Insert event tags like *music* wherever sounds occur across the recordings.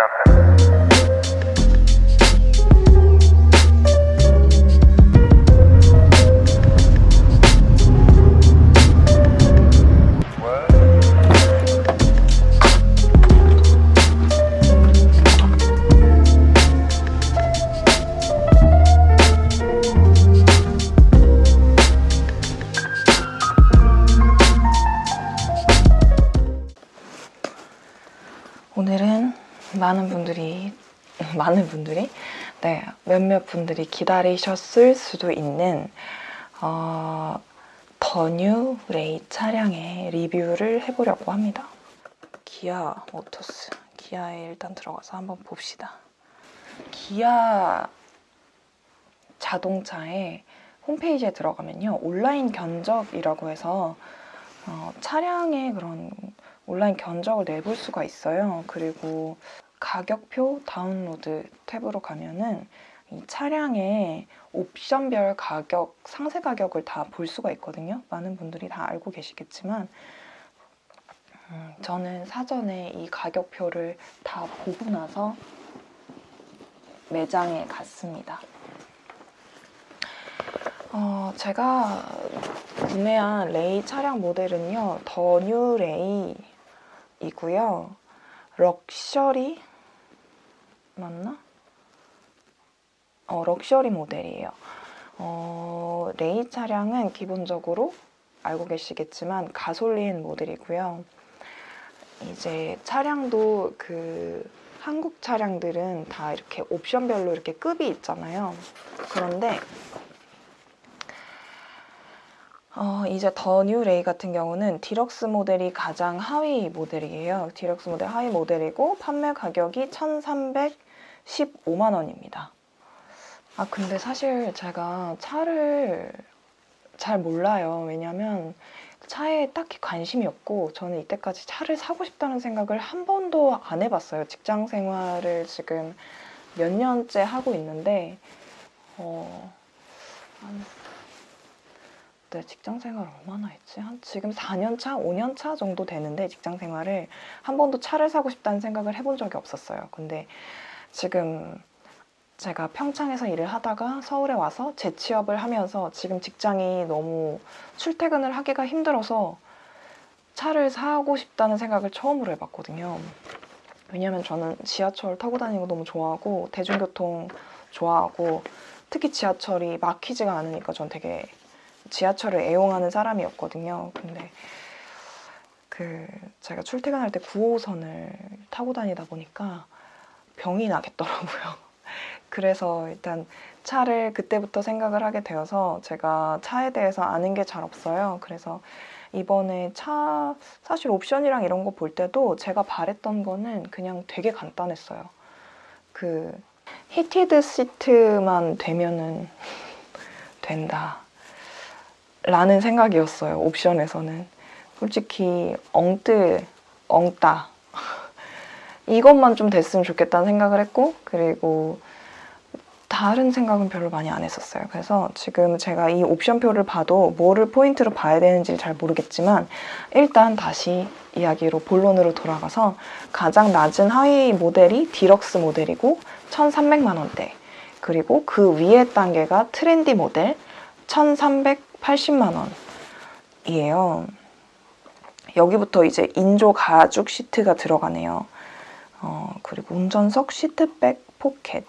오늘 분들이 네 몇몇 분들이 기다리셨을 수도 있는 어, 더뉴 레이 차량의 리뷰를 해보려고 합니다. 기아 모터스 기아에 일단 들어가서 한번 봅시다. 기아 자동차의 홈페이지에 들어가면요 온라인 견적이라고 해서 어, 차량의 그런 온라인 견적을 내볼 수가 있어요. 그리고 가격표 다운로드 탭으로 가면은 이 차량의 옵션별 가격, 상세 가격을 다 볼 수가 있거든요. 많은 분들이 다 알고 계시겠지만 음, 저는 사전에 이 가격표를 다 보고 나서 매장에 갔습니다. 어, 제가 구매한 레이 차량 모델은요, 더 뉴 레이이고요. 럭셔리 맞나? 어, 럭셔리 모델이에요. 어, 레이 차량은 기본적으로 알고 계시겠지만 가솔린 모델이고요. 이제 차량도 그 한국 차량들은 다 이렇게 옵션별로 이렇게 급이 있잖아요. 그런데 어, 이제 더 뉴 레이 같은 경우는 디럭스 모델이 가장 하위 모델이에요. 디럭스 모델 하위 모델이고 판매 가격이 1,315만 원입니다. 아 근데 사실 제가 차를 잘 몰라요. 왜냐면 차에 딱히 관심이 없고 저는 이때까지 차를 사고 싶다는 생각을 한 번도 안 해봤어요. 직장 생활을 지금 몇 년째 하고 있는데 어, 한 네, 직장 생활 얼마나 했지? 한 지금 4년 차, 5년 차 정도 되는데 직장 생활을 한 번도 차를 사고 싶다는 생각을 해본 적이 없었어요. 근데 지금 제가 평창에서 일을 하다가 서울에 와서 재취업을 하면서 지금 직장이 너무 출퇴근을 하기가 힘들어서 차를 사고 싶다는 생각을 처음으로 해봤거든요. 왜냐면 저는 지하철 타고 다니는 거 너무 좋아하고 대중교통 좋아하고 특히 지하철이 막히지가 않으니까 전 되게 지하철을 애용하는 사람이었거든요. 근데 그 제가 출퇴근할 때 9호선을 타고 다니다 보니까 병이 나겠더라고요. *laughs* 그래서 일단 차를 그때부터 생각을 하게 되어서 제가 차에 대해서 아는 게 잘 없어요. 그래서 이번에 차 사실 옵션이랑 이런 거 볼 때도 제가 바랬던 거는 그냥 되게 간단했어요. 그 heated 시트만 되면은 *laughs* 된다. 라는 생각이었어요. 옵션에서는. 솔직히 엉뜨, 엉따 이것만 좀 됐으면 좋겠다는 생각을 했고 그리고 다른 생각은 별로 많이 안 했었어요. 그래서 지금 제가 이 옵션표를 봐도 뭐를 포인트로 봐야 되는지 잘 모르겠지만 일단 다시 이야기로 본론으로 돌아가서 가장 낮은 하위 모델이 디럭스 모델이고 1,300만 원대 그리고 그 위에 단계가 트렌디 모델 1,380만 원이에요. 여기부터 이제 인조 가죽 시트가 들어가네요. 어, 그리고 운전석 시트백 포켓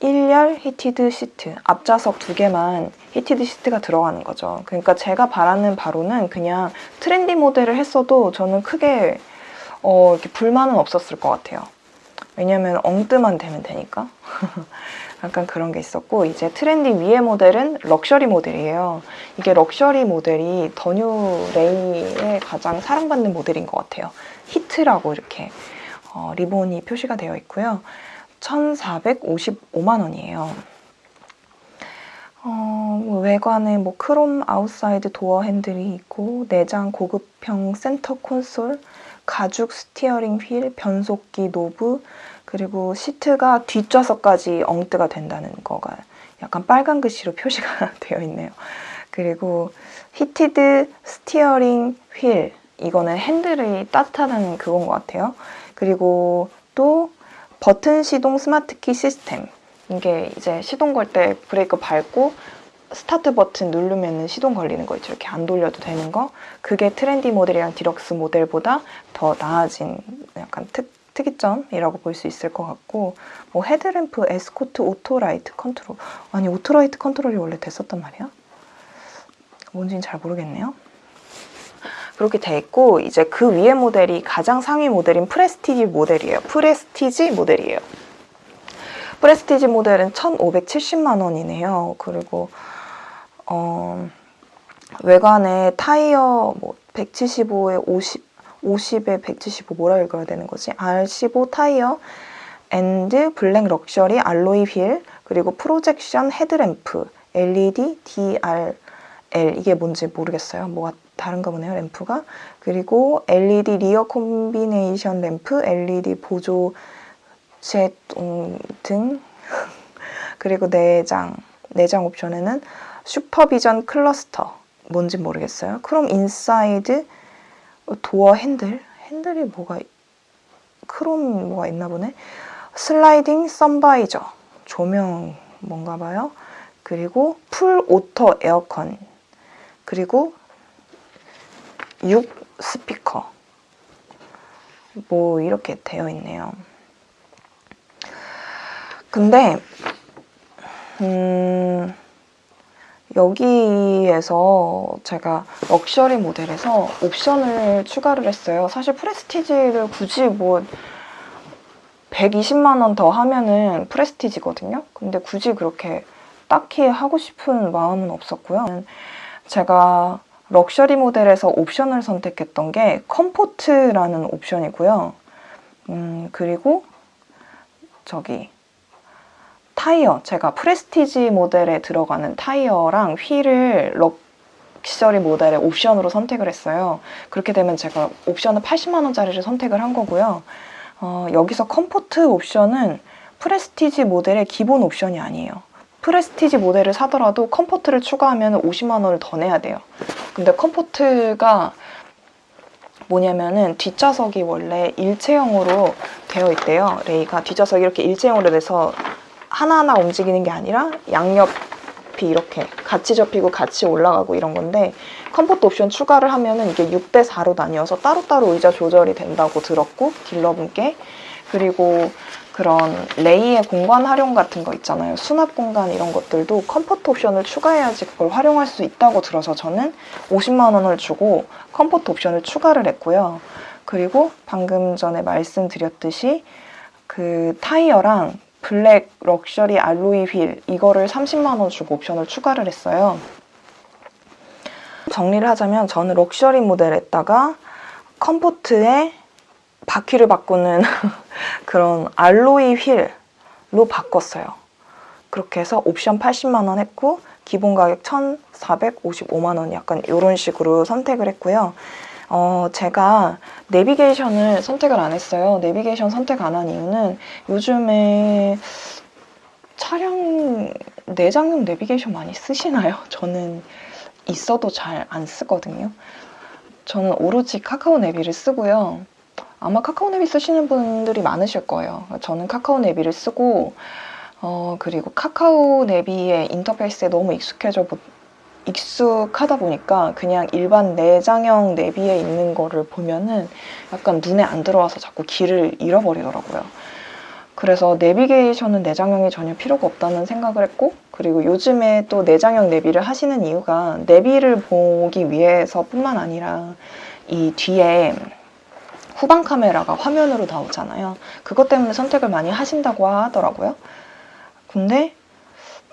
1열 heated 시트 앞좌석 두 개만 heated 시트가 들어가는 거죠. 그러니까 제가 바라는 바로는 그냥 트렌디 모델을 했어도 저는 크게 어, 이렇게 불만은 없었을 것 같아요. 왜냐면 엉뜨만 되면 되니까. *laughs* 약간 그런 게 있었고 이제 트렌디 위의 모델은 럭셔리 모델이에요. 이게 럭셔리 모델이 더뉴 레이의 가장 사랑받는 모델인 것 같아요. 히트라고 이렇게 어, 리본이 표시가 되어 있고요. 1,455만 원이에요. 어, 뭐 외관에 뭐 크롬 아웃사이드 도어 핸들이 있고 내장 고급형 센터 콘솔, 가죽 steering wheel, 변속기 노브, 그리고 시트가 뒷좌석까지 엉뜨가 된다는 거가 약간 빨간 글씨로 *laughs* 표시가 되어 있네요. 그리고 heated steering wheel 이거는 핸들이 따뜻하다는 그건 것 같아요. 그리고 또 버튼 시동 스마트키 시스템. 이게 이제 시동 걸 때 브레이크 밟고 스타트 버튼 누르면 시동 걸리는 거 있죠. 이렇게 안 돌려도 되는 거. 그게 트렌디 모델이랑 디럭스 모델보다 더 나아진 약간 특, 특이점이라고 볼 수 있을 것 같고 뭐 헤드램프 에스코트 auto light control 아니 auto light control이 원래 됐었단 말이야? 뭔지는 잘 모르겠네요. 그렇게 돼 있고 이제 그 위에 모델이 가장 상위 모델인 프레스티지 모델이에요. 프레스티지 모델이에요. 프레스티지 모델은 1,570만 원이네요. 그리고 어, 외관에 타이어 뭐 175에 50, 50에 175 뭐라 읽어야 되는 거지? R15 타이어 and black luxury alloy wheel 그리고 projection headlamp LED DRL 이게 뭔지 모르겠어요. 뭐가 다른가 보네요. 램프가 그리고 LED rear combination lamp LED 보조 제동 등 *laughs* 그리고 내장 내장 옵션에는 supervision cluster 뭔지 모르겠어요. 크롬 인사이드 도어 핸들 핸들이 뭐가 크롬 뭐가 있나 보네. sliding sun visor 조명 뭔가 봐요. 그리고 full auto 에어컨 그리고 6 스피커 뭐 이렇게 되어 있네요. 근데 음 여기에서 제가 럭셔리 모델에서 옵션을 추가를 했어요. 사실 프레스티지를 굳이 뭐 120만 원 더 하면은 프레스티지거든요. 근데 굳이 그렇게 딱히 하고 싶은 마음은 없었고요. 제가 럭셔리 모델에서 옵션을 선택했던 게 comfort라는 옵션이고요. 음, 그리고 저기 타이어, 제가 프레스티지 모델에 들어가는 타이어랑 휠을 럭셔리 모델의 옵션으로 선택을 했어요. 그렇게 되면 제가 옵션은 80만 원짜리를 선택을 한 거고요. 어, 여기서 comfort 옵션은 프레스티지 모델의 기본 옵션이 아니에요. 프레스티지 모델을 사더라도 comfort를 추가하면 50만 원을 더 내야 돼요. 근데 comfort가 뭐냐면은 뒷좌석이 원래 일체형으로 되어 있대요. 레이가 뒷좌석이 이렇게 일체형으로 돼서 하나하나 움직이는 게 아니라 양옆이 이렇게 같이 접히고 같이 올라가고 이런 건데 comfort 옵션 추가를 하면은 이게 6대 4로 나뉘어서 따로따로 의자 조절이 된다고 들었고 딜러분께 그리고 그런 레이의 공간 활용 같은 거 있잖아요. 수납 공간 이런 것들도 comfort 옵션을 추가해야지 그걸 활용할 수 있다고 들어서 저는 50만 원을 주고 comfort 옵션을 추가를 했고요. 그리고 방금 전에 말씀드렸듯이 그 타이어랑 black luxury alloy wheel 이거를 30만 원 주고 옵션을 추가를 했어요. 정리를 하자면 저는 럭셔리 모델에다가 comfort에 바퀴를 바꾸는 *laughs* 그런 alloy wheel로 바꿨어요. 그렇게 해서 옵션 80만 원 했고 기본 가격 1,455만 원 약간 이런 식으로 선택을 했고요. 어, 제가 내비게이션을 선택을 안 했어요. 내비게이션 선택 안 한 이유는 요즘에 차량 내장용 내비게이션 많이 쓰시나요? *laughs* 저는 있어도 잘 안 쓰거든요. 저는 오로지 카카오 내비를 쓰고요. 아마 카카오 내비 쓰시는 분들이 많으실 거예요. 저는 카카오 내비를 쓰고 어, 그리고 카카오 내비의 인터페이스에 너무 익숙해져 보, 익숙하다 보니까 그냥 일반 내장형 내비에 있는 거를 보면은 약간 눈에 안 들어와서 자꾸 길을 잃어버리더라고요. 그래서 내비게이션은 내장형이 전혀 필요가 없다는 생각을 했고 그리고 요즘에 또 내장형 내비를 하시는 이유가 내비를 보기 위해서 뿐만 아니라 이 뒤에 후방 카메라가 화면으로 나오잖아요. 그것 때문에 선택을 많이 하신다고 하더라고요. 근데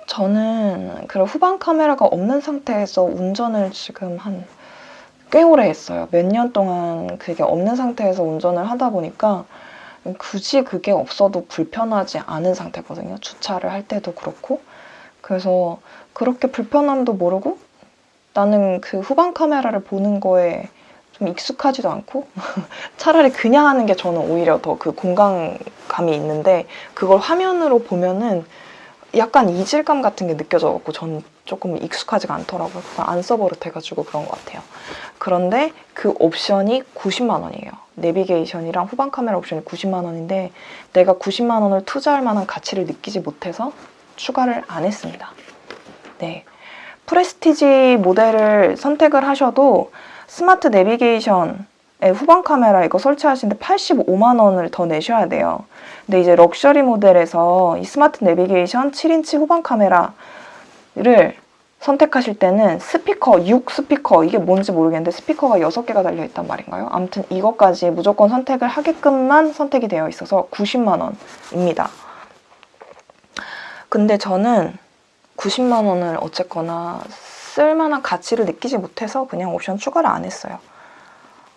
저는 그런 후방 카메라가 없는 상태에서 운전을 지금 한 꽤 오래 했어요. 몇 년 동안 그게 없는 상태에서 운전을 하다 보니까 굳이 그게 없어도 불편하지 않은 상태거든요. 주차를 할 때도 그렇고. 그래서 그렇게 불편함도 모르고 나는 그 후방 카메라를 보는 거에 좀 익숙하지도 않고 *laughs* 차라리 그냥 하는 게 저는 오히려 더 그 공간감이 있는데 그걸 화면으로 보면은 약간 이질감 같은 게 느껴져갖고 전 조금 익숙하지가 않더라고요. 안 써버릇해가지고 그런 것 같아요. 그런데 그 옵션이 90만 원이에요. 내비게이션이랑 후방 카메라 옵션이 90만 원인데 내가 90만 원을 투자할 만한 가치를 느끼지 못해서 추가를 안 했습니다. 네. 프레스티지 모델을 선택을 하셔도 스마트 내비게이션 후방 카메라 이거 설치하시는데 85만 원을 더 내셔야 돼요. 근데 이제 럭셔리 모델에서 이 스마트 내비게이션 7인치 후방 카메라를 선택하실 때는 스피커, 6 스피커 이게 뭔지 모르겠는데 스피커가 6개가 달려있단 말인가요? 아무튼 이것까지 무조건 선택을 하게끔만 선택이 되어 있어서 90만 원입니다. 근데 저는 90만 원을 어쨌거나 쓸만한 가치를 느끼지 못해서 그냥 옵션 추가를 안 했어요.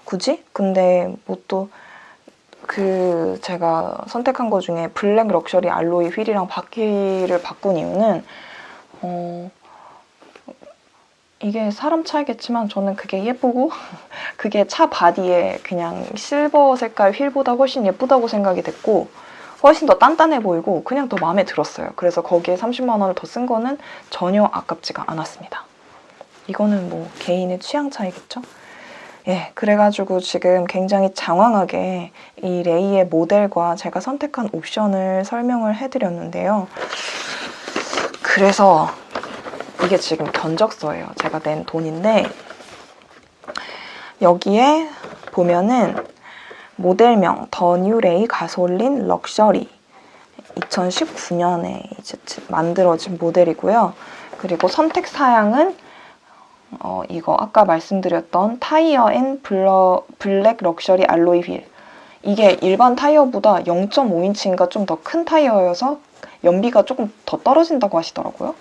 굳이? 근데 뭐 또 그 제가 선택한 것 중에 블랙 럭셔리 alloy 휠이랑 바퀴를 바꾼 이유는 어 이게 사람 차이겠지만 저는 그게 예쁘고 *laughs* 그게 차 바디에 그냥 실버 색깔 휠보다 훨씬 예쁘다고 생각이 됐고 훨씬 더 단단해 보이고 그냥 더 마음에 들었어요. 그래서 거기에 30만 원을 더 쓴 거는 전혀 아깝지가 않았습니다. 이거는 뭐 개인의 취향 차이겠죠? 예, 그래가지고 지금 굉장히 장황하게 이 레이의 모델과 제가 선택한 옵션을 설명을 해드렸는데요. 그래서 이게 지금 견적서예요. 제가 낸 돈인데 여기에 보면은 모델명 더 뉴 레이 가솔린 럭셔리 2019년에 이제 만들어진 모델이고요. 그리고 선택 사양은 어, 이거 아까 말씀드렸던 타이어 and 블러, 블랙 럭셔리 alloy 휠 이게 일반 타이어보다 0.5인치인가 좀 더 큰 타이어여서 연비가 조금 더 떨어진다고 하시더라고요.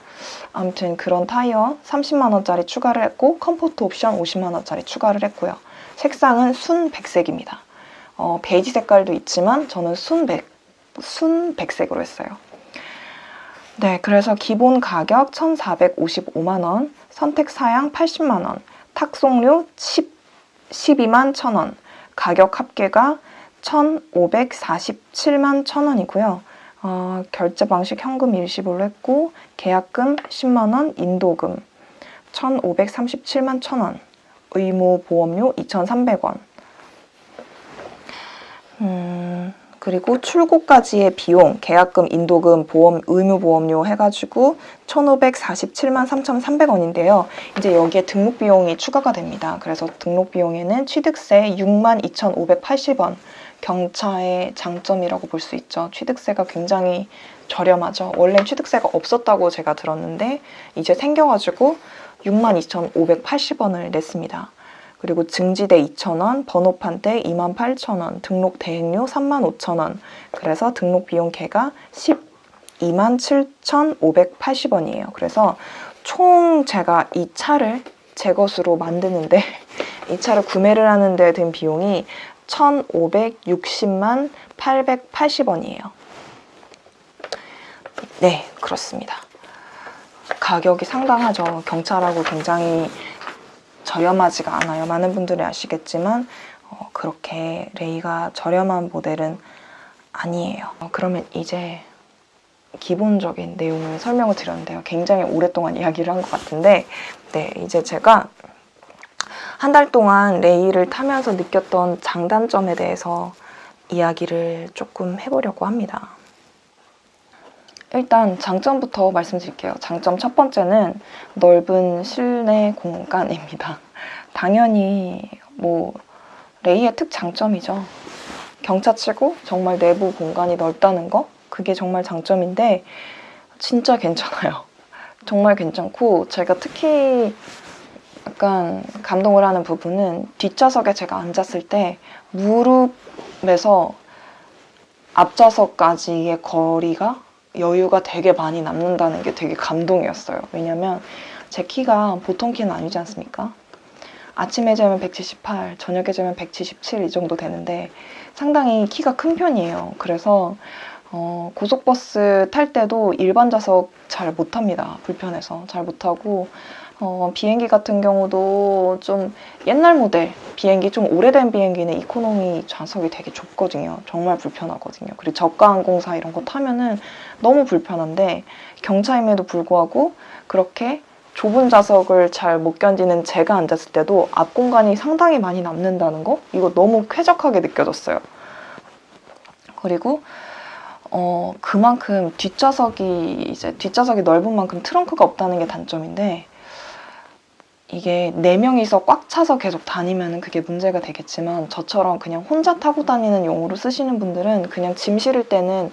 아무튼 그런 타이어 30만원짜리 추가를 했고 comfort 옵션 50만원짜리 추가를 했고요. 색상은 순 백색입니다. 어, 베이지 색깔도 있지만 저는 순 백, 순 백색으로 했어요. 네, 그래서 기본 가격 1,455만원, 선택 사양 80만원, 탁송료 10, 12만 1,000원, 가격 합계가 1,547만 1,000원이고요. 어, 결제 방식 현금 일시불로 했고 계약금 10만원, 인도금 1,537만 1,000원, 의무 보험료 2,300원 음, 그리고 출고까지의 비용, 계약금, 인도금, 보험, 의무보험료 해가지고 1,547만 3,300원인데요. 이제 여기에 등록 비용이 추가가 됩니다. 그래서 등록 비용에는 취득세 6만 2,580원, 경차의 장점이라고 볼 수 있죠. 취득세가 굉장히 저렴하죠. 원래 취득세가 없었다고 제가 들었는데 이제 생겨가지고 62,580원을 냈습니다. 그리고 증지대 2,000원, 번호판 대 28,000원, 등록 대행료 35,000원 그래서 등록 비용 개가 12만 7,580원이에요. 그래서 총 제가 이 차를 제 것으로 만드는데 *laughs* 이 차를 구매를 하는데 든 비용이 1,560만 880원이에요. 네, 그렇습니다. 가격이 상당하죠. 경차라고 굉장히 저렴하지가 않아요. 많은 분들이 아시겠지만 어, 그렇게 레이가 저렴한 모델은 아니에요. 어, 그러면 이제 기본적인 내용을 설명을 드렸는데요. 굉장히 오랫동안 이야기를 한 것 같은데 네, 이제 제가 한 달 동안 레이를 타면서 느꼈던 장단점에 대해서 이야기를 조금 해보려고 합니다. 일단 장점부터 말씀드릴게요. 장점 첫 번째는 넓은 실내 공간입니다. *laughs* 당연히 뭐 레이의 특장점이죠. 경차치고 정말 내부 공간이 넓다는 거 그게 정말 장점인데 진짜 괜찮아요. *laughs* 정말 괜찮고 제가 특히 약간 감동을 하는 부분은 뒷좌석에 제가 앉았을 때 무릎에서 앞좌석까지의 거리가 여유가 되게 많이 남는다는 게 되게 감동이었어요. 왜냐면 제 키가 보통 키는 아니지 않습니까? 아침에 재면 178, 저녁에 재면 177 이 정도 되는데 상당히 키가 큰 편이에요. 그래서 어, 고속버스 탈 때도 일반 좌석 잘 못합니다. 불편해서 잘 못하고 어, 비행기 같은 경우도 좀 옛날 모델 비행기 좀 오래된 비행기는 이코노미 좌석이 되게 좁거든요. 정말 불편하거든요. 그리고 저가 항공사 이런 거 타면은 너무 불편한데 경차임에도 불구하고 그렇게 좁은 좌석을 잘 못 견디는 제가 앉았을 때도 앞 공간이 상당히 많이 남는다는 거 이거 너무 쾌적하게 느껴졌어요. 그리고 어 그만큼 뒷좌석이 이제 뒷좌석이 넓은 만큼 트렁크가 없다는 게 단점인데 이게 네 명이서 꽉 차서 계속 다니면 그게 문제가 되겠지만 저처럼 그냥 혼자 타고 다니는 용으로 쓰시는 분들은 그냥 짐 실을 때는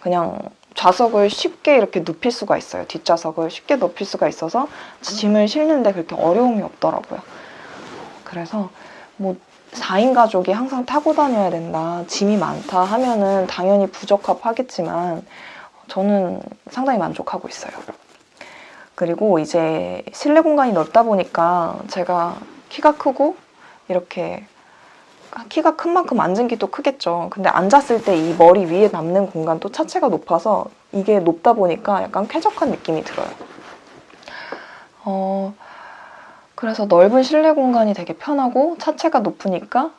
그냥 좌석을 쉽게 이렇게 눕힐 수가 있어요. 뒷좌석을 쉽게 눕힐 수가 있어서 짐을 실는데 그렇게 어려움이 없더라고요. 그래서 뭐 4인 가족이 항상 타고 다녀야 된다, 짐이 많다 하면은 당연히 부적합하겠지만 저는 상당히 만족하고 있어요. 그리고 이제 실내 공간이 넓다 보니까 제가 키가 크고 이렇게 키가 큰 만큼 앉은 기도 크겠죠. 근데 앉았을 때 이 머리 위에 남는 공간도 차체가 높아서 이게 높다 보니까 약간 쾌적한 느낌이 들어요. 어, 그래서 넓은 실내 공간이 되게 편하고 차체가 높으니까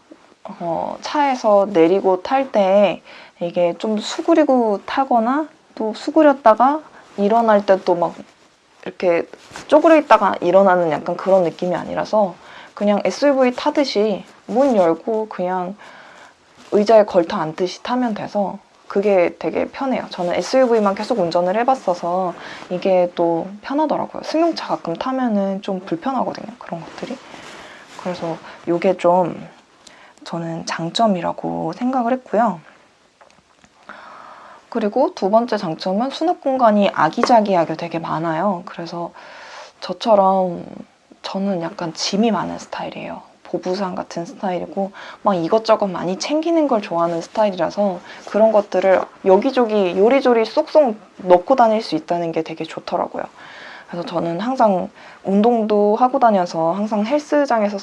어, 차에서 내리고 탈 때 이게 좀 수그리고 타거나 또 수그렸다가 일어날 때 또 막 이렇게 쪼그려 있다가 일어나는 약간 그런 느낌이 아니라서 그냥 SUV 타듯이 문 열고 그냥 의자에 걸터 앉듯이 타면 돼서 그게 되게 편해요. 저는 SUV만 계속 운전을 해봤어서 이게 또 편하더라고요. 승용차 가끔 타면은 좀 불편하거든요. 그런 것들이. 그래서 이게 좀 저는 장점이라고 생각을 했고요. 그리고 두 번째 장점은 수납 공간이 아기자기하게 되게 많아요. 그래서 저처럼 저는 약간 짐이 많은 스타일이에요. 보부상 같은 스타일이고 막 이것저것 많이 챙기는 걸 좋아하는 스타일이라서 그런 것들을 여기저기 요리조리 쏙쏙 넣고 다닐 수 있다는 게 되게 좋더라고요. 그래서 저는 항상 운동도 하고 다녀서 항상 헬스장에서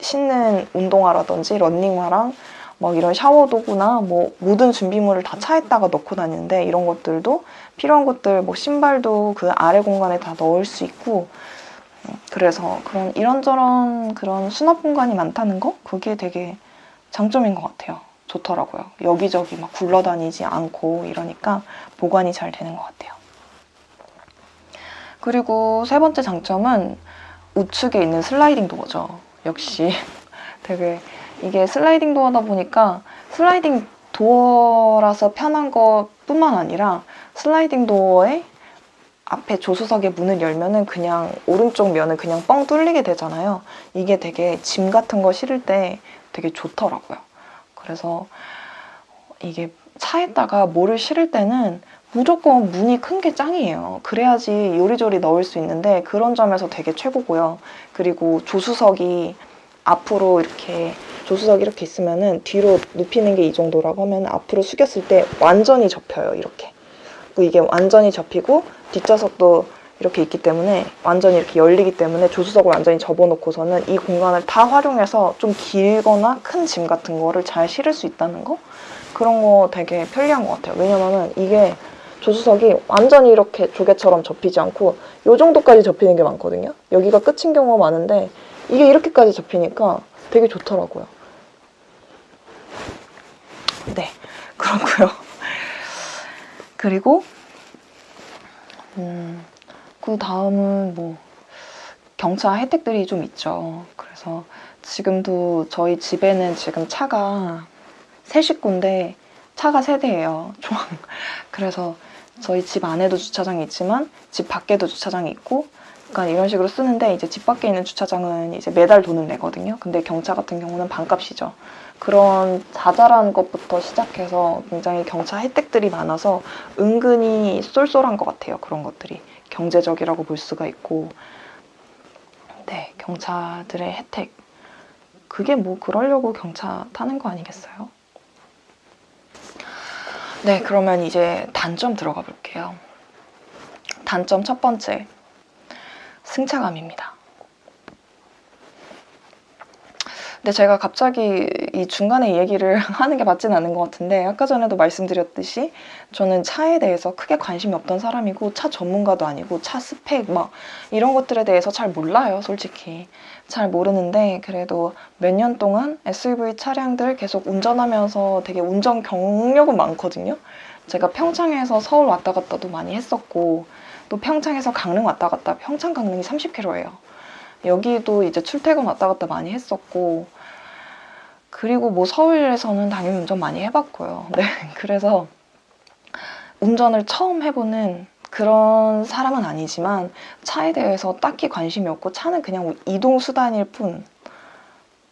신는 운동화라든지 런닝화랑 막 이런 샤워 도구나 뭐 모든 준비물을 다 차에다가 넣고 다니는데 이런 것들도 필요한 것들 뭐 신발도 그 아래 공간에 다 넣을 수 있고 그래서 그런 이런저런 그런 수납 공간이 많다는 거 그게 되게 장점인 것 같아요. 좋더라고요. 여기저기 막 굴러다니지 않고 이러니까 보관이 잘 되는 것 같아요. 그리고 세 번째 장점은 우측에 있는 슬라이딩 도어죠. 역시 *laughs* 되게 이게 슬라이딩 도어다 보니까 슬라이딩 도어라서 편한 것 뿐만 아니라 슬라이딩 도어에 앞에 조수석의 문을 열면은 그냥 오른쪽 면은 그냥 뻥 뚫리게 되잖아요. 이게 되게 짐 같은 거 실을 때 되게 좋더라고요. 그래서 이게 차에다가 뭐를 실을 때는 무조건 문이 큰 게 짱이에요. 그래야지 요리조리 넣을 수 있는데 그런 점에서 되게 최고고요. 그리고 조수석이 앞으로 이렇게 조수석 이렇게 있으면은 뒤로 눕히는 게 이 정도라고 하면 앞으로 숙였을 때 완전히 접혀요. 이렇게. 이게 완전히 접히고 뒷좌석도 이렇게 있기 때문에 완전히 이렇게 열리기 때문에 조수석을 완전히 접어놓고서는 이 공간을 다 활용해서 좀 길거나 큰 짐 같은 거를 잘 실을 수 있다는 거 그런 거 되게 편리한 것 같아요. 왜냐면은 이게 조수석이 완전히 이렇게 조개처럼 접히지 않고 이 정도까지 접히는 게 많거든요. 여기가 끝인 경우가 많은데 이게 이렇게까지 접히니까 되게 좋더라고요. 네, 그렇고요. 그리고 음, 그 다음은 뭐 경차 혜택들이 좀 있죠. 그래서 지금도 저희 집에는 지금 차가 세 식구인데 차가 세 대예요. 총. *laughs* 그래서 저희 집 안에도 주차장이 있지만 집 밖에도 주차장이 있고 그러니까 이런 식으로 쓰는데 이제 집 밖에 있는 주차장은 이제 매달 돈을 내거든요. 근데 경차 같은 경우는 반값이죠. 그런 자잘한 것부터 시작해서 굉장히 경차 혜택들이 많아서 은근히 쏠쏠한 것 같아요. 그런 것들이 경제적이라고 볼 수가 있고 네 경차들의 혜택 그게 뭐 그러려고 경차 타는 거 아니겠어요? 네 그러면 이제 단점 들어가 볼게요. 단점 첫 번째 승차감입니다. 근데 제가 갑자기 이 중간에 얘기를 *laughs* 하는 게 맞지는 않은 것 같은데 아까 전에도 말씀드렸듯이 저는 차에 대해서 크게 관심이 없던 사람이고 차 전문가도 아니고 차 스펙 막 이런 것들에 대해서 잘 몰라요 솔직히 잘 모르는데 그래도 몇 년 동안 SUV 차량들 계속 운전하면서 되게 운전 경력은 많거든요 제가 평창에서 서울 왔다 갔다도 많이 했었고 또 평창에서 강릉 왔다 갔다 평창 강릉이 30km예요. 여기도 이제 출퇴근 왔다 갔다 많이 했었고 그리고 뭐 서울에서는 당연히 운전 많이 해봤고요. *laughs* 네, 그래서 운전을 처음 해보는 그런 사람은 아니지만 차에 대해서 딱히 관심이 없고 차는 그냥 뭐 이동 수단일 뿐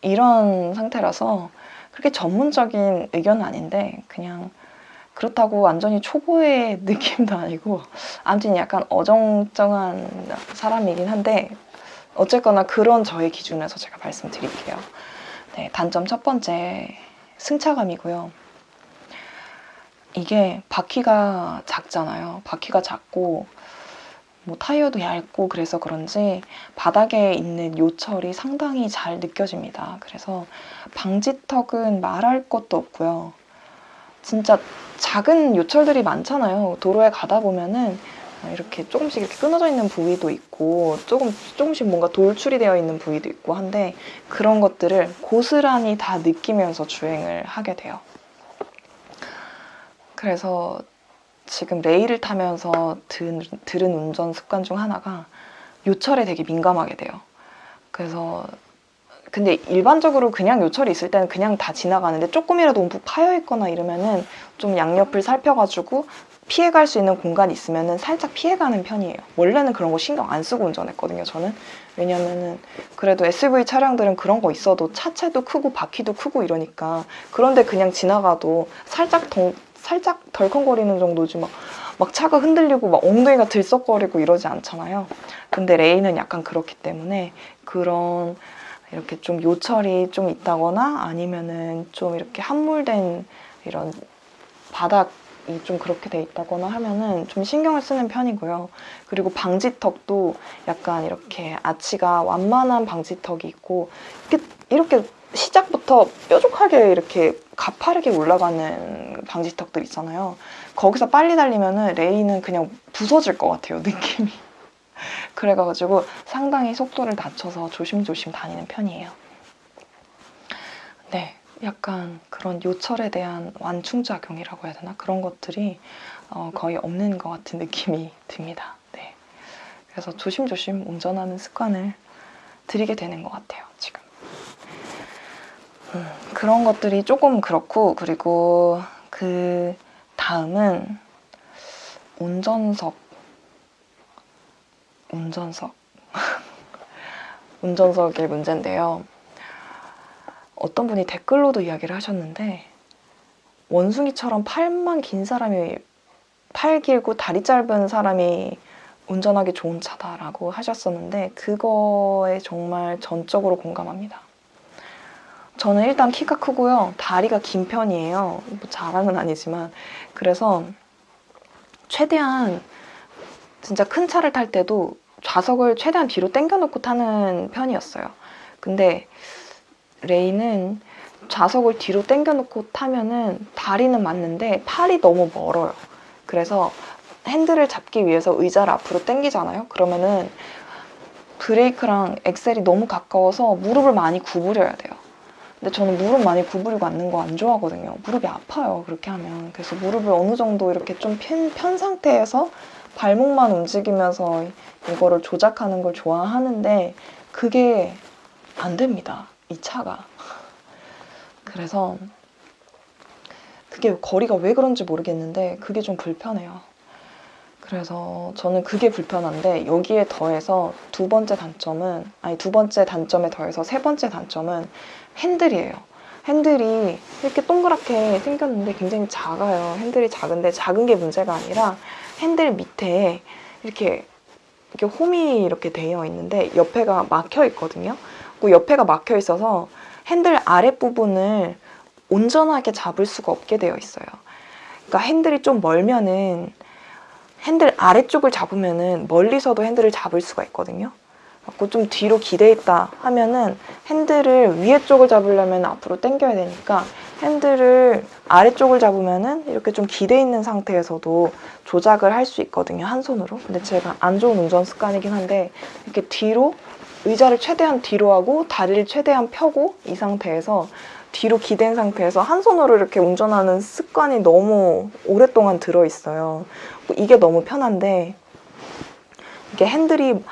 이런 상태라서 그렇게 전문적인 의견은 아닌데 그냥 그렇다고 완전히 초보의 *laughs* 느낌도 아니고 아무튼 약간 어정쩡한 사람이긴 한데 어쨌거나 그런 저의 기준에서 제가 말씀드릴게요. 네, 단점 첫 번째 승차감이고요. 이게 바퀴가 작잖아요. 바퀴가 작고 뭐 타이어도 얇고 그래서 그런지 바닥에 있는 요철이 상당히 잘 느껴집니다. 그래서 방지턱은 말할 것도 없고요. 진짜 작은 요철들이 많잖아요. 도로에 가다 보면은 이렇게 조금씩 이렇게 끊어져 있는 부위도 있고 조금 조금씩 뭔가 돌출이 되어 있는 부위도 있고 한데 그런 것들을 고스란히 다 느끼면서 주행을 하게 돼요. 그래서 지금 레일을 타면서 들, 들은 운전 습관 중 하나가 요철에 되게 민감하게 돼요. 그래서 근데 일반적으로 그냥 요철이 있을 때는 그냥 다 지나가는데 조금이라도 움푹 파여 있거나 이러면은 좀 양옆을 살펴가지고 피해갈 수 있는 공간이 있으면은 살짝 피해가는 편이에요. 원래는 그런 거 신경 안 쓰고 운전했거든요, 저는. 왜냐면은 그래도 SUV 차량들은 그런 거 있어도 차체도 크고 바퀴도 크고 이러니까 그런데 그냥 지나가도 살짝 덩, 살짝 덜컹거리는 정도지 막, 막 차가 흔들리고 막 엉덩이가 들썩거리고 이러지 않잖아요. 근데 레이는 약간 그렇기 때문에 그런 이렇게 좀 요철이 좀 있다거나 아니면은 좀 이렇게 함몰된 이런 바닥이 좀 그렇게 돼 있다거나 하면은 좀 신경을 쓰는 편이고요. 그리고 방지턱도 약간 이렇게 아치가 완만한 방지턱이 있고 이렇게, 이렇게 시작부터 뾰족하게 이렇게 가파르게 올라가는 방지턱들 있잖아요. 거기서 빨리 달리면은 레이는 그냥 부서질 것 같아요, 느낌이. 그래가지고 상당히 속도를 낮춰서 조심조심 다니는 편이에요. 네, 약간 그런 요철에 대한 완충작용이라고 해야 되나? 그런 것들이 어, 거의 없는 것 같은 느낌이 듭니다. 네. 그래서 조심조심 운전하는 습관을 들이게 되는 것 같아요, 지금. 음, 그런 것들이 조금 그렇고, 그리고 그 다음은 운전석 운전석. *laughs* 운전석의 문제인데요. 어떤 분이 댓글로도 이야기를 하셨는데 원숭이처럼 팔만 긴 사람이 팔 길고 다리 짧은 사람이 운전하기 좋은 차다라고 하셨었는데 그거에 정말 전적으로 공감합니다. 저는 일단 키가 크고요. 다리가 긴 편이에요. 뭐 자랑은 아니지만 그래서 최대한 진짜 큰 차를 탈 때도 좌석을 최대한 뒤로 당겨놓고 타는 편이었어요. 근데 레이는 좌석을 뒤로 당겨놓고 타면은 다리는 맞는데 팔이 너무 멀어요. 그래서 핸들을 잡기 위해서 의자를 앞으로 당기잖아요. 그러면은 브레이크랑 엑셀이 너무 가까워서 무릎을 많이 구부려야 돼요. 근데 저는 무릎 많이 구부리고 앉는 거 안 좋아하거든요. 무릎이 아파요. 그렇게 하면. 그래서 무릎을 어느 정도 이렇게 좀 편, 편 상태에서 발목만 움직이면서 이거를 조작하는 걸 좋아하는데 그게 안 됩니다. 이 차가. 그래서 그게 거리가 왜 그런지 모르겠는데 그게 좀 불편해요. 그래서 저는 그게 불편한데 여기에 더해서 두 번째 단점은 아니 두 번째 단점에 더해서 세 번째 단점은 핸들이에요. 핸들이 이렇게 동그랗게 생겼는데 굉장히 작아요. 핸들이 작은데 작은 게 문제가 아니라 핸들 밑에 이렇게 이렇게 홈이 이렇게 되어 있는데 옆에가 막혀 있거든요. 그 옆에가 막혀 있어서 핸들 아랫부분을 온전하게 잡을 수가 없게 되어 있어요. 그러니까 핸들이 좀 멀면은 핸들 아래쪽을 잡으면은 멀리서도 핸들을 잡을 수가 있거든요. 그래서 좀 뒤로 기대 있다 하면은 핸들을 위에 쪽을 잡으려면 앞으로 당겨야 되니까 핸들을 아래쪽을 잡으면은 이렇게 좀 기대 있는 상태에서도 조작을 할 수 있거든요 한 손으로 근데 제가 안 좋은 운전 습관이긴 한데 이렇게 뒤로 의자를 최대한 뒤로 하고 다리를 최대한 펴고 이 상태에서 뒤로 기댄 상태에서 한 손으로 이렇게 운전하는 습관이 너무 오랫동안 들어있어요. 이게 너무 편한데 이게 핸들이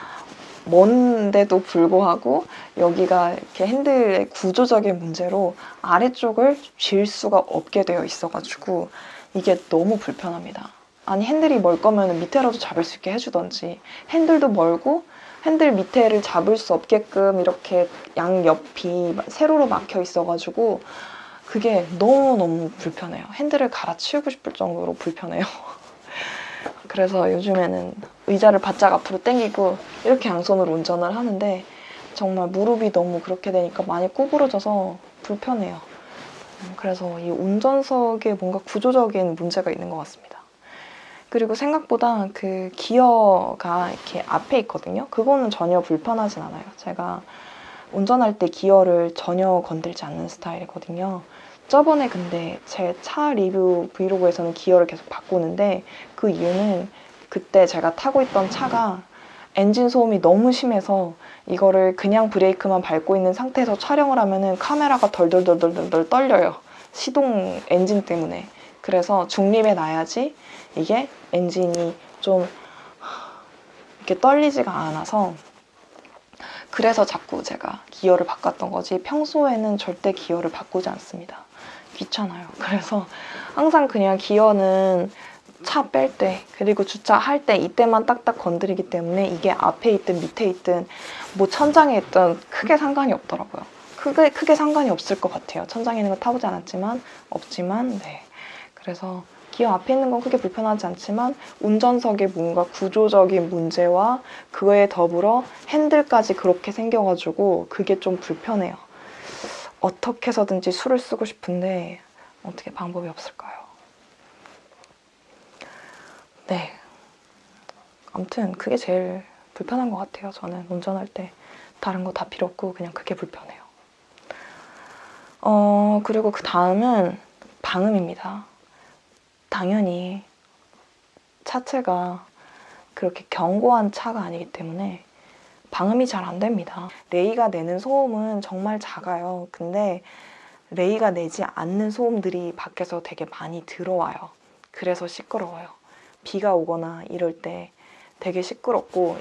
먼데도 불구하고 여기가 이렇게 핸들의 구조적인 문제로 아래쪽을 쥘 수가 없게 되어 있어가지고 이게 너무 불편합니다. 아니 핸들이 멀 거면 밑에라도 잡을 수 있게 해주던지 핸들도 멀고 핸들 밑에를 잡을 수 없게끔 이렇게 양 옆이 세로로 막혀 있어가지고 그게 너무너무 불편해요. 핸들을 갈아치우고 싶을 정도로 불편해요. *laughs* 그래서 요즘에는 의자를 바짝 앞으로 당기고 이렇게 양손으로 운전을 하는데 정말 무릎이 너무 그렇게 되니까 많이 구부러져서 불편해요. 음, 그래서 이 운전석에 뭔가 구조적인 문제가 있는 것 같습니다. 그리고 생각보다 그 기어가 이렇게 앞에 있거든요. 그거는 전혀 불편하진 않아요. 제가 운전할 때 기어를 전혀 건들지 않는 스타일이거든요. 저번에 근데 제 차 리뷰 브이로그에서는 기어를 계속 바꾸는데 그 이유는 그때 제가 타고 있던 차가 엔진 소음이 너무 심해서 이거를 그냥 브레이크만 밟고 있는 상태에서 촬영을 하면은 카메라가 덜덜덜덜덜 떨려요. 시동 엔진 때문에. 그래서 중립에 놔야지 이게 엔진이 좀 이렇게 떨리지가 않아서 그래서 자꾸 제가 기어를 바꿨던 거지 평소에는 절대 기어를 바꾸지 않습니다. 귀찮아요. *laughs* 그래서 항상 그냥 기어는 차 뺄 때 그리고 주차할 때 이때만 딱딱 건드리기 때문에 이게 앞에 있든 밑에 있든 뭐 천장에 있든 크게 상관이 없더라고요. 크게 크게 상관이 없을 것 같아요. 천장에 있는 거 타보지 않았지만 없지만 네. 그래서 기어 앞에 있는 건 크게 불편하지 않지만 운전석에 뭔가 구조적인 문제와 그에 더불어 핸들까지 그렇게 생겨가지고 그게 좀 불편해요. 어떻게 해서든지 술을 쓰고 싶은데 어떻게 방법이 없을까요? 네. 아무튼 그게 제일 불편한 것 같아요. 저는 운전할 때 다른 거 다 필요 없고 그냥 그게 불편해요. 어 그리고 그 다음은 방음입니다. 당연히 차체가 그렇게 견고한 차가 아니기 때문에 방음이 잘 안 됩니다. 레이가 내는 소음은 정말 작아요. 근데 레이가 내지 않는 소음들이 밖에서 되게 많이 들어와요. 그래서 시끄러워요. 비가 오거나 이럴 때 되게 시끄럽고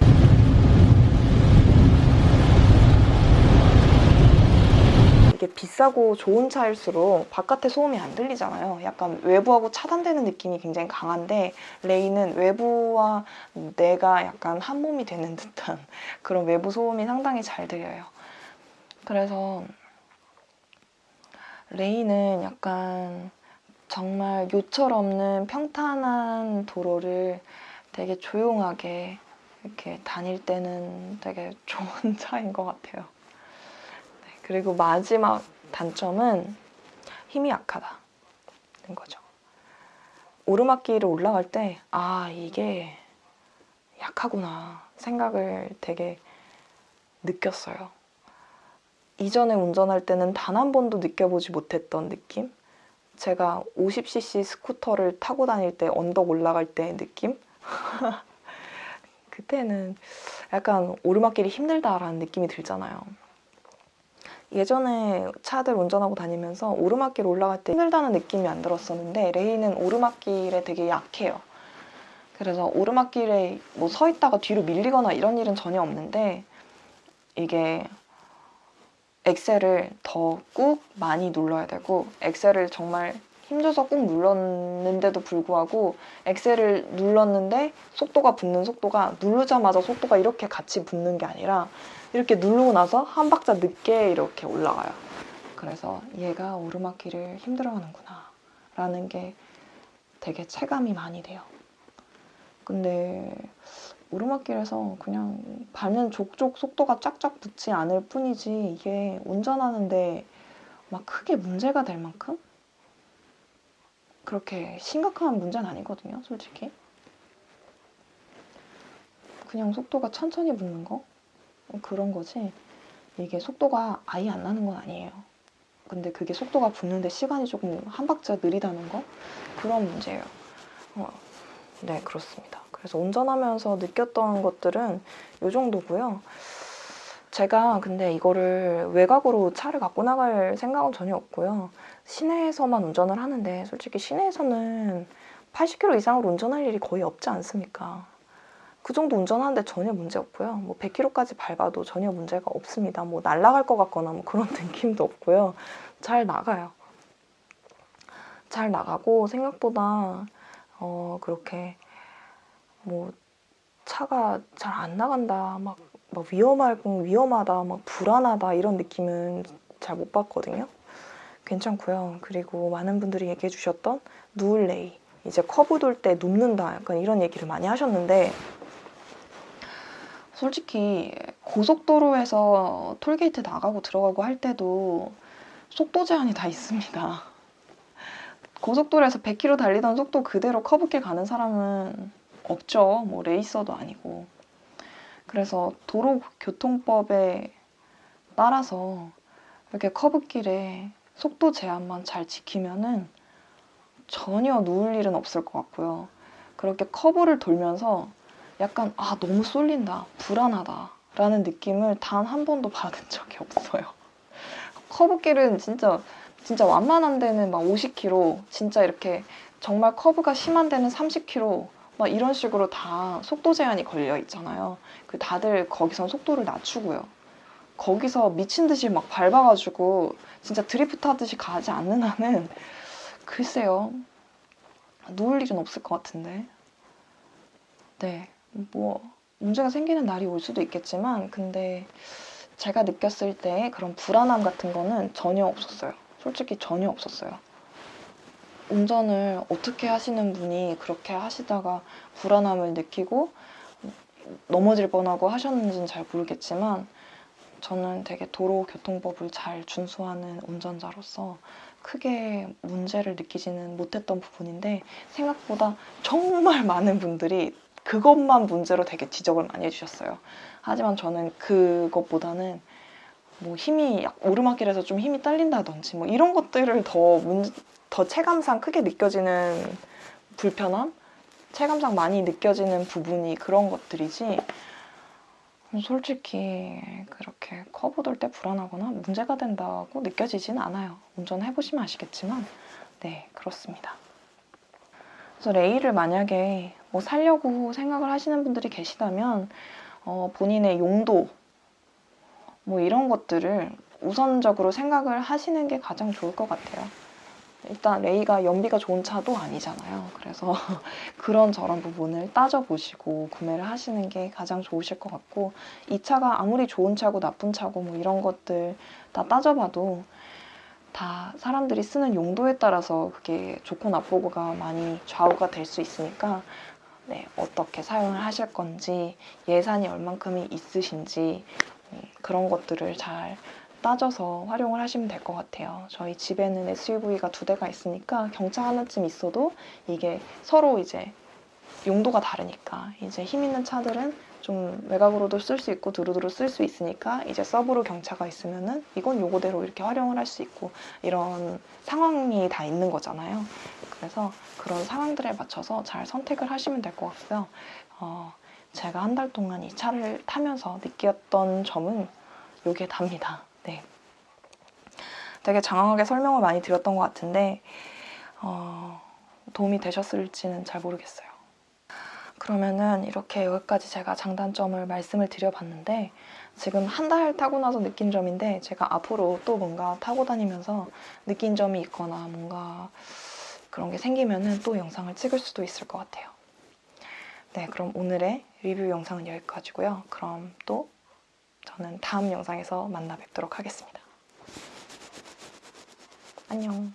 이게 비싸고 좋은 차일수록 바깥의 소음이 안 들리잖아요. 약간 외부하고 차단되는 느낌이 굉장히 강한데 레이는 외부와 내가 약간 한 몸이 되는 *laughs* 듯한 그런 외부 소음이 상당히 잘 들려요. 그래서 레이는 약간 정말 요철 없는 평탄한 도로를 되게 조용하게 이렇게 다닐 때는 되게 *laughs* 좋은 차인 것 같아요. 그리고 마지막 단점은 힘이 약하다는 거죠. 오르막길을 올라갈 때, 아, 이게 약하구나 생각을 되게 느꼈어요. 이전에 운전할 때는 단 한 번도 느껴보지 못했던 느낌? 제가 50cc 스쿠터를 타고 다닐 때 언덕 올라갈 때 느낌? *laughs* 그때는 약간 오르막길이 힘들다라는 느낌이 들잖아요. 예전에 차들 운전하고 다니면서 오르막길 올라갈 때 힘들다는 느낌이 안 들었었는데 레이는 오르막길에 되게 약해요. 그래서 오르막길에 뭐 서 있다가 뒤로 밀리거나 이런 일은 전혀 없는데 이게 엑셀을 더 꾹 많이 눌러야 되고 엑셀을 정말 힘줘서 꾹 눌렀는데도 불구하고 엑셀을 눌렀는데 속도가 붙는 속도가 누르자마자 속도가 이렇게 같이 붙는 게 아니라 이렇게 누르고 나서 한 박자 늦게 이렇게 올라가요. 그래서 얘가 오르막길을 힘들어하는구나 라는 게 되게 체감이 많이 돼요. 근데 오르막길에서 그냥 밟는 족족 속도가 쫙쫙 붙지 않을 뿐이지 이게 운전하는데 막 크게 문제가 될 만큼 그렇게 심각한 문제는 아니거든요, 솔직히. 그냥 속도가 천천히 붙는 거? 그런 거지 이게 속도가 아예 안 나는 건 아니에요. 근데 그게 속도가 붙는데 시간이 조금 한 박자 느리다는 거? 그런 문제예요. 어, 네, 그렇습니다. 그래서 운전하면서 느꼈던 것들은 이 정도고요. 제가 근데 이거를 외곽으로 차를 갖고 나갈 생각은 전혀 없고요. 시내에서만 운전을 하는데 솔직히 시내에서는 80km 이상으로 운전할 일이 거의 없지 않습니까? 그 정도 운전하는데 전혀 문제 없고요. 뭐 100km까지 밟아도 전혀 문제가 없습니다. 뭐 날아갈 것 같거나 뭐 그런 *laughs* 느낌도 없고요. 잘 나가요. 잘 나가고 생각보다 어 그렇게 뭐 차가 잘 안 나간다 막, 막 위험하고 위험하다 막 불안하다 이런 느낌은 잘 못 받거든요. 괜찮고요. 그리고 많은 분들이 얘기해 주셨던 누울레이 이제 커브 돌 때 눕는다 약간 이런 얘기를 많이 하셨는데 솔직히 고속도로에서 톨게이트 나가고 들어가고 할 때도 속도 제한이 다 있습니다. 고속도로에서 100km 달리던 속도 그대로 커브길 가는 사람은 없죠. 뭐 레이서도 아니고. 그래서 도로교통법에 따라서 이렇게 커브길에 속도 제한만 잘 지키면은 전혀 누울 일은 없을 것 같고요. 그렇게 커브를 돌면서 약간 아 너무 쏠린다, 불안하다 라는 느낌을 단 한 번도 받은 적이 없어요. 커브길은 진짜 진짜 완만한 데는 막 50km, 진짜 이렇게 정말 커브가 심한 데는 30km 막 이런 식으로 다 속도 제한이 걸려 있잖아요. 그 다들 거기선 속도를 낮추고요. 거기서 미친 듯이 막 밟아가지고 진짜 드리프트 하듯이 가지 않는 한은 글쎄요. 누울 일은 없을 것 같은데. 네. 뭐 문제가 생기는 날이 올 수도 있겠지만 근데 제가 느꼈을 때 그런 불안함 같은 거는 전혀 없었어요. 솔직히 전혀 없었어요. 운전을 어떻게 하시는 분이 그렇게 하시다가 불안함을 느끼고 넘어질 뻔하고 하셨는지는 잘 모르겠지만 저는 되게 도로교통법을 잘 준수하는 운전자로서 크게 문제를 느끼지는 못했던 부분인데 생각보다 정말 *laughs* 많은 분들이 그것만 문제로 되게 지적을 많이 해주셨어요. 하지만 저는 그것보다는 뭐 힘이 오르막길에서 좀 힘이 딸린다든지 뭐 이런 것들을 더, 문, 더 체감상 크게 느껴지는 불편함? 체감상 많이 느껴지는 부분이 그런 것들이지 솔직히 그렇게 커브 돌 때 불안하거나 문제가 된다고 느껴지진 않아요. 운전해보시면 아시겠지만 네 그렇습니다. 그래서 레이를 만약에 뭐 살려고 생각을 하시는 분들이 계시다면 어, 본인의 용도 뭐 이런 것들을 우선적으로 생각을 하시는 게 가장 좋을 것 같아요. 일단 레이가 연비가 좋은 차도 아니잖아요. 그래서 *laughs* 그런 저런 부분을 따져보시고 구매를 하시는 게 가장 좋으실 것 같고 이 차가 아무리 좋은 차고 나쁜 차고 뭐 이런 것들 다 따져봐도 다 사람들이 쓰는 용도에 따라서 그게 좋고 나쁘고가 많이 좌우가 될 수 있으니까 네, 어떻게 사용을 하실 건지 예산이 얼만큼이 있으신지 음, 그런 것들을 잘 따져서 활용을 하시면 될 것 같아요. 저희 집에는 SUV가 두 대가 있으니까 경차 하나쯤 있어도 이게 서로 이제 용도가 다르니까 이제 힘 있는 차들은 좀 외곽으로도 쓸 수 있고 두루두루 쓸 수 있으니까 이제 서브로 경차가 있으면은 이건 요거대로 이렇게 활용을 할 수 있고 이런 상황이 다 있는 거잖아요. 그래서 그런 상황들에 맞춰서 잘 선택을 하시면 될 것 같고요. 어, 제가 한 달 동안 이 차를 타면서 느꼈던 점은 요게 답니다. 네. 되게 장황하게 설명을 많이 드렸던 것 같은데 어, 도움이 되셨을지는 잘 모르겠어요. 그러면은 이렇게 여기까지 제가 장단점을 말씀을 드려봤는데 지금 한 달 타고 나서 느낀 점인데 제가 앞으로 또 뭔가 타고 다니면서 느낀 점이 있거나 뭔가 그런 게 생기면은 또 영상을 찍을 수도 있을 것 같아요. 네, 그럼 오늘의 리뷰 영상은 여기까지고요. 그럼 또 저는 다음 영상에서 만나 뵙도록 하겠습니다. 안녕.